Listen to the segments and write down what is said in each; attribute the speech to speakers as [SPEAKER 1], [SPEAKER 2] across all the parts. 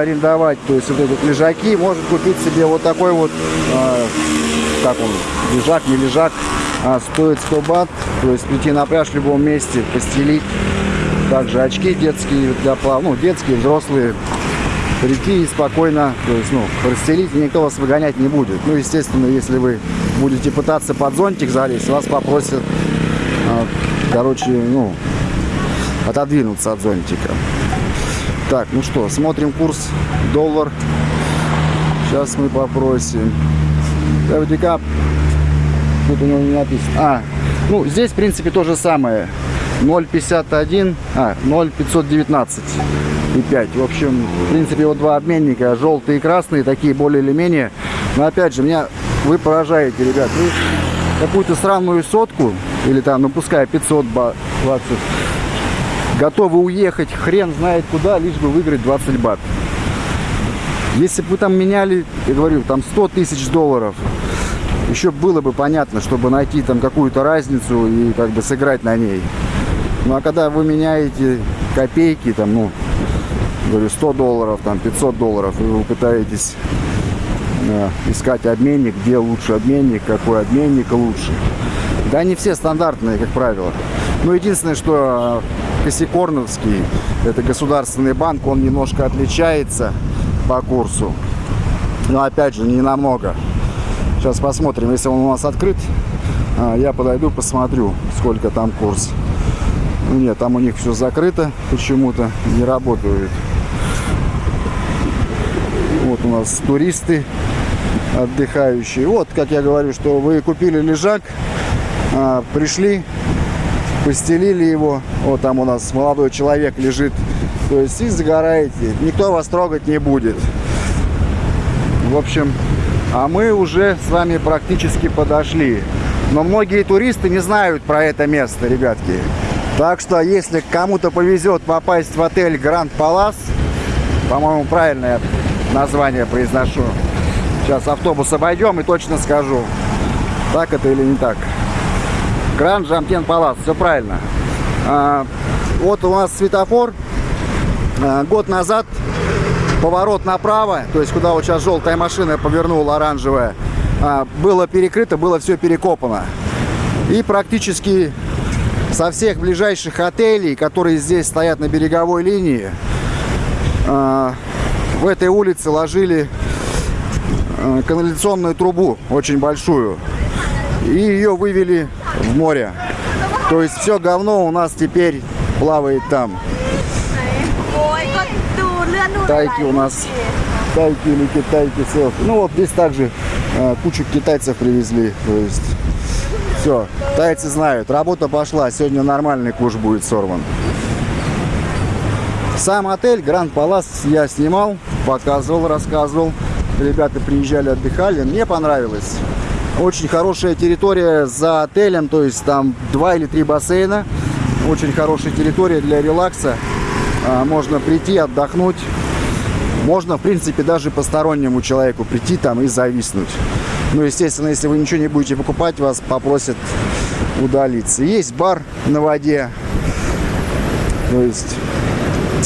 [SPEAKER 1] арендовать, то есть вот эти лежаки, может купить себе вот такой вот, э, как он, лежак, не лежак, а, стоит 100 бат, то есть прийти на пляж в любом месте, постелить. Также очки детские для плав, ну, детские, взрослые. Прийти и спокойно, то есть, ну, расстелить, никто вас выгонять не будет. Ну, естественно, если вы будете пытаться под зонтик залезть, вас попросят, а, короче, ну, отодвинуться от зонтика. Так, ну что, смотрим курс доллар. Сейчас мы попросим. FD Тут у него не написано. А, ну, здесь, в принципе, то же самое. 0,51, а, 0,519 и 5. В общем, в принципе, вот два обменника, желтые и красные, такие более или менее. Но, опять же, меня вы поражаете, ребят. Какую-то странную сотку, или там, ну, пускай 500 бат, 20, готовы уехать хрен знает куда, лишь бы выиграть 20 бат. Если бы вы там меняли, я говорю, там 100 тысяч долларов, еще было бы понятно, чтобы найти там какую-то разницу и как бы сыграть на ней. Ну а когда вы меняете копейки, там, ну, говорю, 100 долларов, там, 500 долларов, и вы пытаетесь э, искать обменник, где лучше обменник, какой обменник лучше. Да они все стандартные, как правило. Ну, единственное, что Косикорновский, это государственный банк, он немножко отличается по курсу. Но, опять же, не намного. Сейчас посмотрим, если он у нас открыт, а, я подойду, посмотрю, сколько там курс. Нет, там у них все закрыто почему-то, не работают. Вот у нас туристы отдыхающие. Вот, как я говорю, что вы купили лежак, а, пришли, постелили его. Вот там у нас молодой человек лежит. То есть и загораете. Никто вас трогать не будет. В общем, а мы уже с вами практически подошли. Но многие туристы не знают про это место, ребятки. Так что, если кому-то повезет попасть в отель Гранд Палас, по-моему, правильное название произношу. Сейчас автобус обойдем и точно скажу, так это или не так. Гранд Жамтен Палас, все правильно. А, вот у нас светофор. А, год назад поворот направо, то есть куда вот сейчас желтая машина повернула, оранжевая, а, было перекрыто, было все перекопано. И практически со всех ближайших отелей, которые здесь стоят на береговой линии, в этой улице ложили канализационную трубу, очень большую, и ее вывели в море. То есть все говно у нас теперь плавает там тайки у нас, тайки или китайки селфи. Ну вот здесь также э, кучу китайцев привезли, то есть все, тайцы знают, работа пошла, сегодня нормальный куш будет сорван. Сам отель Гранд Палас я снимал, показывал, рассказывал. Ребята приезжали, отдыхали, мне понравилось. Очень хорошая территория за отелем, то есть там два или три бассейна. Очень хорошая территория для релакса. А, можно прийти, отдохнуть. Можно, в принципе, даже постороннему человеку прийти там и зависнуть. Ну, естественно, если вы ничего не будете покупать, вас попросят удалиться. Есть бар на воде. То есть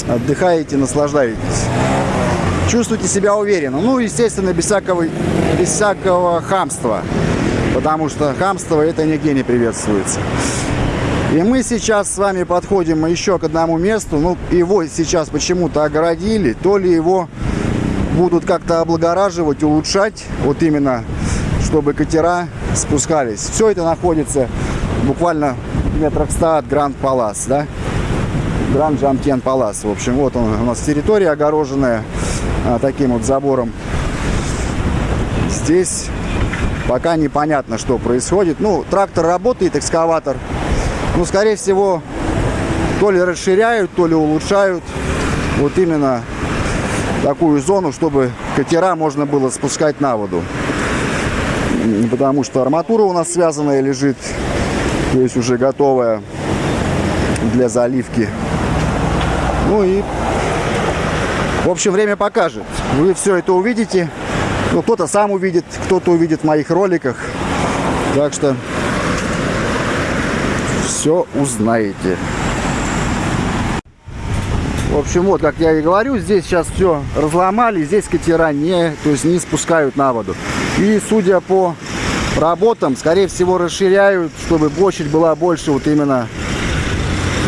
[SPEAKER 1] отдыхаете, наслаждаетесь. Чувствуйте себя уверенно. Ну, естественно, без всякого, без всякого хамства. Потому что хамство это нигде не приветствуется. И мы сейчас с вами подходим еще к одному месту. Ну, его сейчас почему-то огородили. То ли его будут как-то облагораживать, улучшать. Вот именно, чтобы катера спускались. Все это находится буквально в метрах 100 от Гранд Палас, да? Гранд Жамтен Палас. В общем, вот он, у нас территория огороженная а, таким вот забором. Здесь пока непонятно, что происходит. Ну, трактор работает, экскаватор ну, скорее всего, то ли расширяют, то ли улучшают вот именно такую зону, чтобы катера можно было спускать на воду. Потому что арматура у нас связанная лежит, то есть уже готовая для заливки. Ну и, в общем, время покажет. Вы все это увидите. Ну, кто-то сам увидит, кто-то увидит в моих роликах. Так что все узнаете. В общем, вот, как я и говорю, здесь сейчас все разломали, здесь катера не, то есть не спускают на воду. И судя по работам, скорее всего, расширяют, чтобы площадь была больше вот именно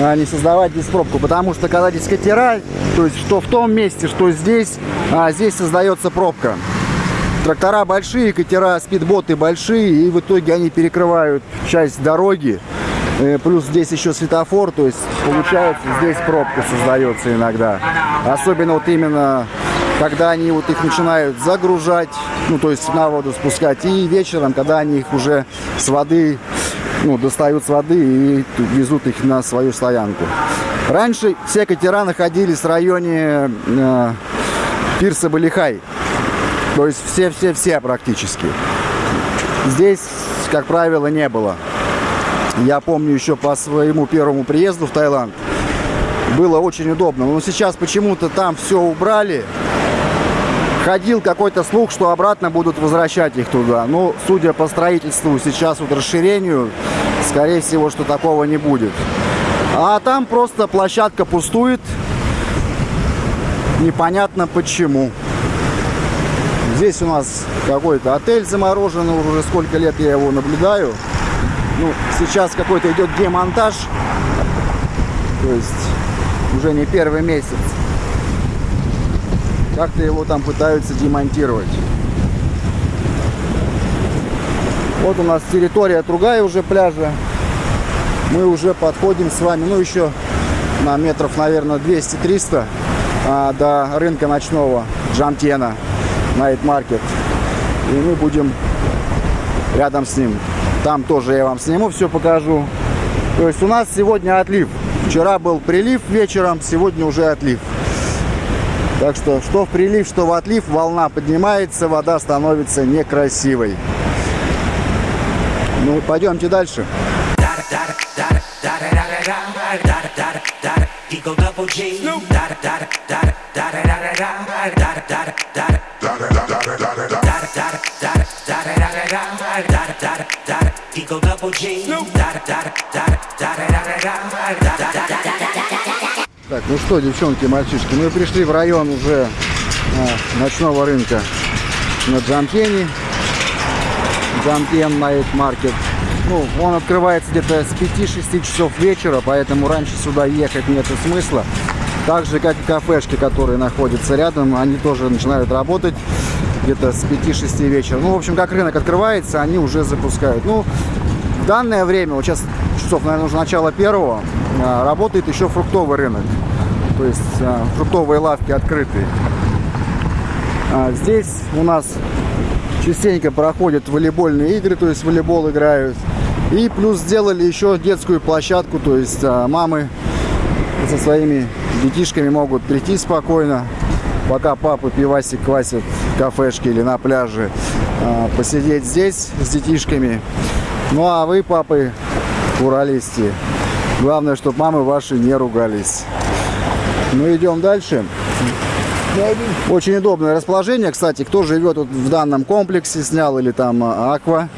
[SPEAKER 1] а, не создавать здесь пробку. Потому что когда здесь катера, то есть что в том месте, что здесь, а здесь создается пробка. Трактора большие, катера, спидботы большие, и в итоге они перекрывают часть дороги. Э, плюс здесь еще светофор, то есть получается здесь пробка создается иногда. Особенно вот именно когда они вот их начинают загружать, ну то есть на воду спускать, и вечером, когда они их уже с воды, ну достают с воды и везут их на свою стоянку. Раньше все катера находились в районе э, пирса Балихай, то есть все-все-все практически. Здесь, как правило, не было. Я помню еще по своему первому приезду в Таиланд. Было очень удобно. Но сейчас почему-то там все убрали. Ходил какой-то слух, что обратно будут возвращать их туда. Но, судя по строительству, сейчас вот расширению, скорее всего, что такого не будет. А там просто площадка пустует. Непонятно почему. Здесь у нас какой-то отель замороженный, уже сколько лет я его наблюдаю. Ну, сейчас какой-то идет демонтаж. То есть уже не первый месяц. Как-то его там пытаются демонтировать. Вот у нас территория другая уже пляжа. Мы уже подходим с вами, ну еще на метров, наверное, 200-300 а, до рынка ночного Джамтена, Night Market. И мы будем рядом с ним. Там тоже я вам сниму, все покажу. То есть у нас сегодня отлив. Вчера был прилив вечером, сегодня уже отлив. Так что, что в прилив, что в отлив, волна поднимается, вода становится некрасивой. Ну, пойдемте дальше. Так, ну что, девчонки, мальчишки, мы пришли в район уже а, ночного рынка на Джампене. Джампен Найт Маркет. Ну, он открывается где-то с 5-6 часов вечера, поэтому раньше сюда ехать нет смысла. Так же, как и кафешки, которые находятся рядом, они тоже начинают работать где-то с 5-6 вечера. Ну, в общем, как рынок открывается, они уже запускают. Ну, в данное время, вот сейчас часов, наверное, уже начало первого, а, работает еще фруктовый рынок. То есть а, фруктовые лавки открытые. А, здесь у нас частенько проходят волейбольные игры, то есть волейбол играют. И плюс сделали еще детскую площадку, то есть мамы со своими детишками могут прийти спокойно, пока папа пивасик квасит в кафешке или на пляже, посидеть здесь с детишками. Ну а вы, папы, уралисти, главное, чтобы мамы ваши не ругались. Ну, идем дальше. Очень удобное расположение, кстати, кто живет вот в данном комплексе, снял или там а, аква,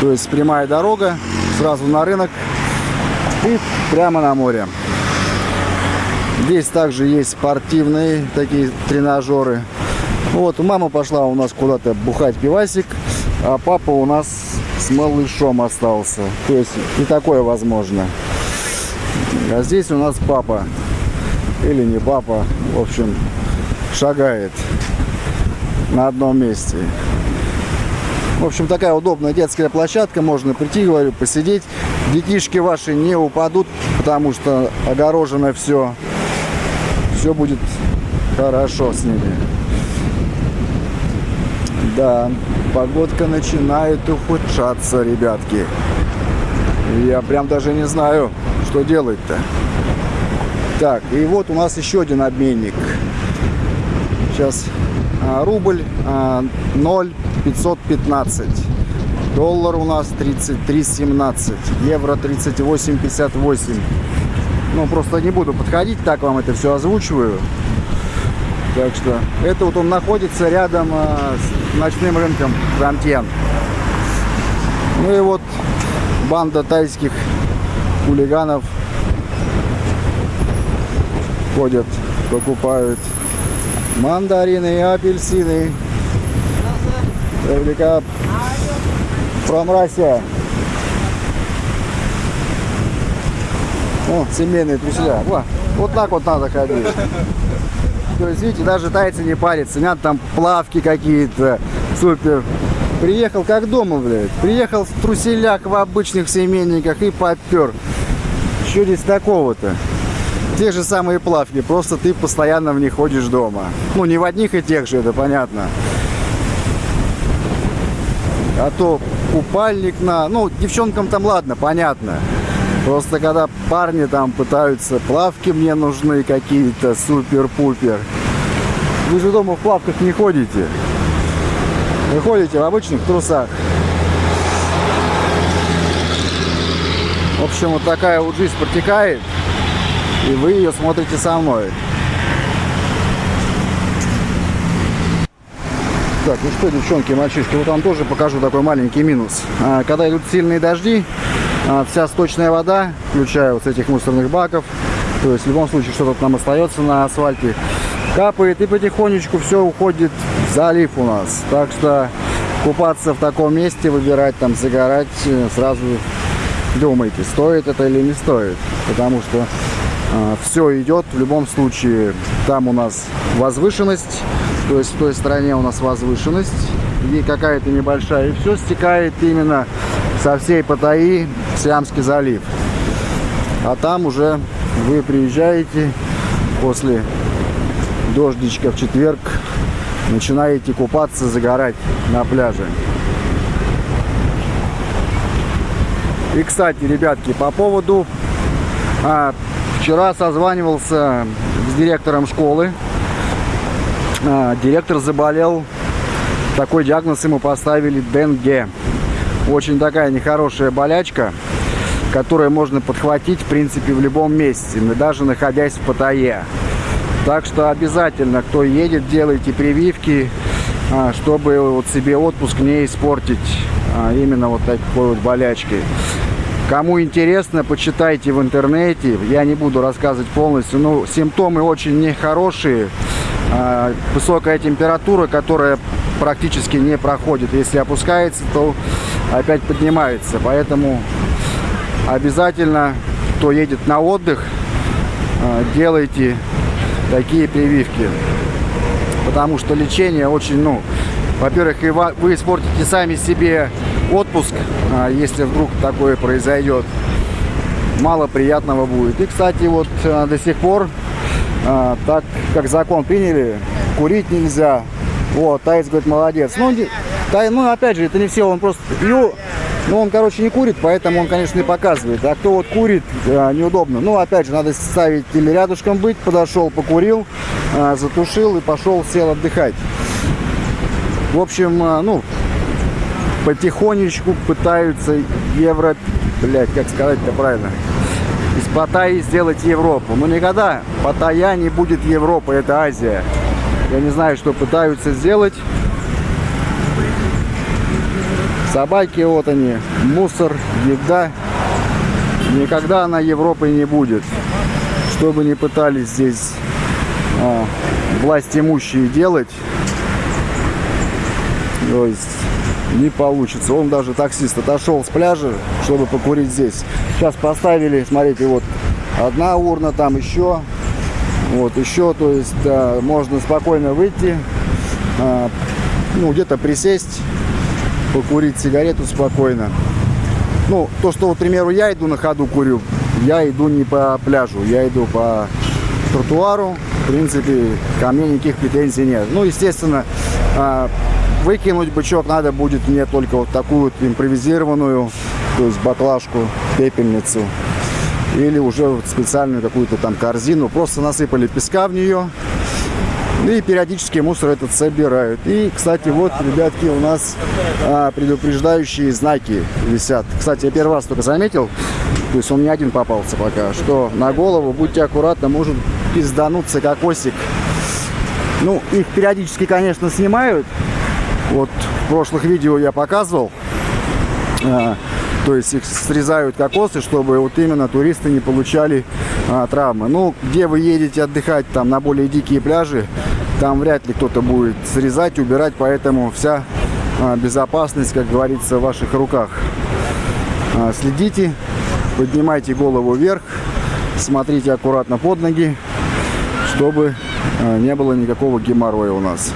[SPEAKER 1] то есть прямая дорога, сразу на рынок и прямо на море. Здесь также есть спортивные такие тренажеры. Вот, мама пошла у нас куда-то бухать пивасик, а папа у нас с малышом остался. То есть и такое возможно. А здесь у нас папа. Или не папа. В общем, шагает на одном месте. В общем, такая удобная детская площадка. Можно прийти, говорю, посидеть. Детишки ваши не упадут, потому что огорожено все. Все будет хорошо с ними. Да погодка начинает ухудшаться, ребятки. Я прям даже не знаю, что делать-то. Так, и вот у нас еще один обменник. Сейчас а, рубль а, 0,515. Доллар у нас 33,17. Евро 38,58. Ну, просто не буду подходить, так вам это все озвучиваю. Так что это вот он находится рядом а, с ночным рынком Рамтен. Ну и вот банда тайских хулиганов ходят покупают мандарины и апельсины. Реплика from Russia. О, семейные труселя. Во, вот так вот надо ходить. То есть, видите, даже тайцы не парятся. Нет там плавки какие-то. Супер. Приехал как дома, блядь. Приехал в труселях в обычных семейниках и попер. Что здесь такого-то? Те же самые плавки, просто ты постоянно в них ходишь дома. Ну, не в одних и тех же, это понятно. А то купальник на... Ну, девчонкам там ладно, понятно. Просто когда парни там пытаются, плавки мне нужны какие-то, супер-пупер. Вы же дома в плавках не ходите. Вы ходите в обычных трусах. В общем, вот такая вот жизнь протекает. И вы ее смотрите со мной. Так, ну что, девчонки, мальчишки, вот вам тоже покажу такой маленький минус. А, когда идут сильные дожди, вся сточная вода, включая вот с этих мусорных баков, то есть в любом случае что-то там остается на асфальте, капает и потихонечку все уходит в залив у нас. Так что купаться в таком месте, выбирать там, загорать, э, сразу думайте, стоит это или не стоит. Потому что э, все идет в любом случае. Там у нас возвышенность, то есть в той стороне у нас возвышенность и какая-то небольшая. И все стекает именно со всей Паттайи Сиамский залив. А там уже вы приезжаете после дождичка в четверг, начинаете купаться, загорать на пляже. И, кстати, ребятки, по поводу... А, вчера созванивался с директором школы. А, директор заболел. Такой диагноз ему поставили Денге. Очень такая нехорошая болячка, которую можно подхватить, в принципе, в любом месте, даже находясь в Паттайе. Так что обязательно, кто едет, делайте прививки, а, чтобы вот себе отпуск не испортить а, именно вот такой вот болячкой. Кому интересно, почитайте в интернете. Я не буду рассказывать полностью. Но симптомы очень нехорошие. А, высокая температура, которая практически не проходит. Если опускается, то опять поднимается. Поэтому обязательно, кто едет на отдых, а, делайте такие прививки. Потому что лечение очень, ну, во-первых, вы испортите сами себе отпуск, а, если вдруг такое произойдет. Мало приятного будет. И, кстати, вот а, до сих пор, а, так как закон приняли, курить нельзя. Вот, Таец говорит, молодец. Ну, тай, ну, опять же, это не все, он просто... Ну, ну, он, короче, не курит, поэтому он, конечно, не показывает. А кто вот курит, неудобно. Ну, опять же, надо ставить или рядышком быть, подошел, покурил, затушил и пошел, сел отдыхать. В общем, ну, потихонечку пытаются евро, блять, как сказать-то правильно, из Паттайи сделать Европу. Но никогда Паттайя не будет Европа, это Азия. Я не знаю, что пытаются сделать. Собаки, вот они, мусор, еда. Никогда она Европой не будет. Что бы ни пытались здесь а, власть имущие делать, то есть не получится. Он даже таксист отошел с пляжа, чтобы покурить здесь. Сейчас поставили, смотрите, вот одна урна, там еще, вот еще, то есть да, можно спокойно выйти, а, ну где-то присесть, покурить сигарету спокойно. Ну, то, что, вот, к примеру, я иду на ходу курю, я иду не по пляжу, я иду по тротуару. В принципе, ко мне никаких претензий нет. Ну, естественно, а, Выкинуть бычок надо будет мне только вот такую вот импровизированную, то есть баклажку, пепельницу. Или уже специальную какую-то там корзину. Просто насыпали песка в нее. И периодически мусор этот собирают. И, кстати, вот, ребятки, у нас а, предупреждающие знаки висят. Кстати, я первый раз только заметил, то есть он не один попался пока, что на голову будьте аккуратны, может пиздануться кокосик. Ну, их периодически, конечно, снимают, вот в прошлых видео я показывал, а, то есть их срезают кокосы, чтобы вот именно туристы не получали а, травмы. Ну, где вы едете отдыхать, там на более дикие пляжи, там вряд ли кто-то будет срезать, убирать, поэтому вся а, безопасность, как говорится, в ваших руках. А, следите, поднимайте голову вверх, смотрите аккуратно под ноги, чтобы а, не было никакого геморроя у нас.